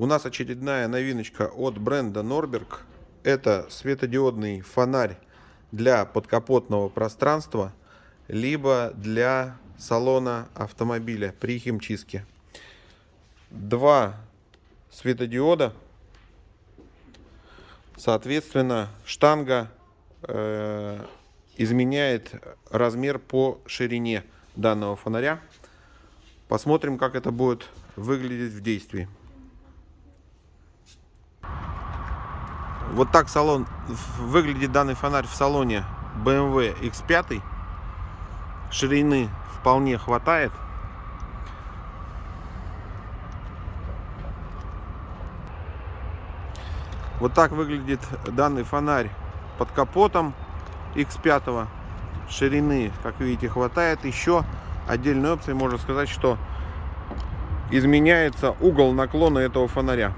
У нас очередная новиночка от бренда Norberg. Это светодиодный фонарь для подкапотного пространства, либо для салона автомобиля при химчистке. Два светодиода. Соответственно, штанга э, изменяет размер по ширине данного фонаря. Посмотрим, как это будет выглядеть в действии. Вот так салон выглядит данный фонарь в салоне BMW X5. Ширины вполне хватает. Вот так выглядит данный фонарь под капотом X5. Ширины, как видите, хватает. Еще отдельной опцией можно сказать, что изменяется угол наклона этого фонаря.